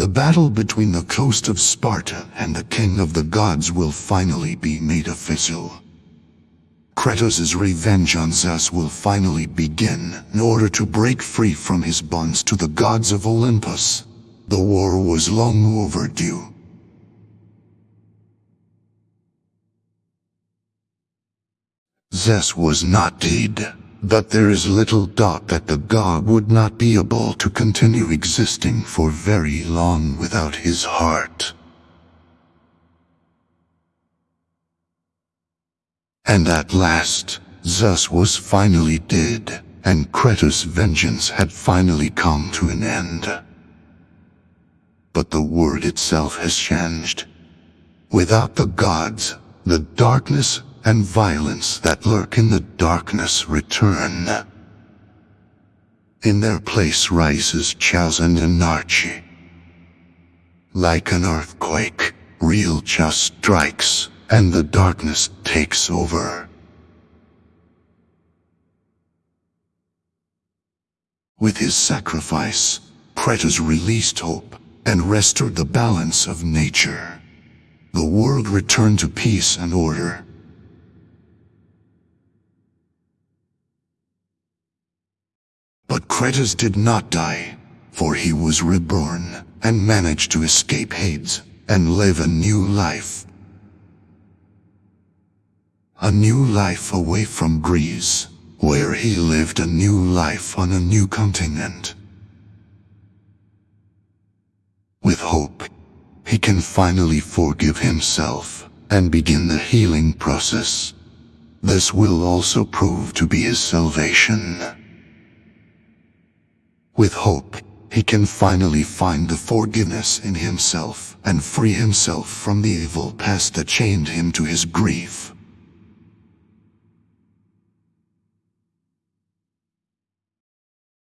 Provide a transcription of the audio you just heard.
The battle between the Ghost of Sparta and the king of the gods will finally be made official. Kratos' revenge on Zeus will finally begin in order to break free from his bonds to the gods of Olympus. The war was long overdue. Zeus was not dead, but there is little doubt that the god would not be able to continue existing for very long without his heart. And at last, Zeus was finally dead, and Kratos' vengeance had finally come to an end. But the world itself has changed. Without the gods, the darkness and violence that lurk in the darkness return. In their place rises Chaos and Anarchy. Like an earthquake, real just strikes, and the darkness takes over. With his sacrifice, Kratos released hope and restored the balance of nature. The world returned to peace and order. But Kratos did not die, for he was reborn and managed to escape Hades and live a new life. A new life away from Greece, where he lived a new life on a new continent. With hope, he can finally forgive himself and begin the healing process. This will also prove to be his salvation. With hope, he can finally find the forgiveness in himself and free himself from the evil past that chained him to his grief.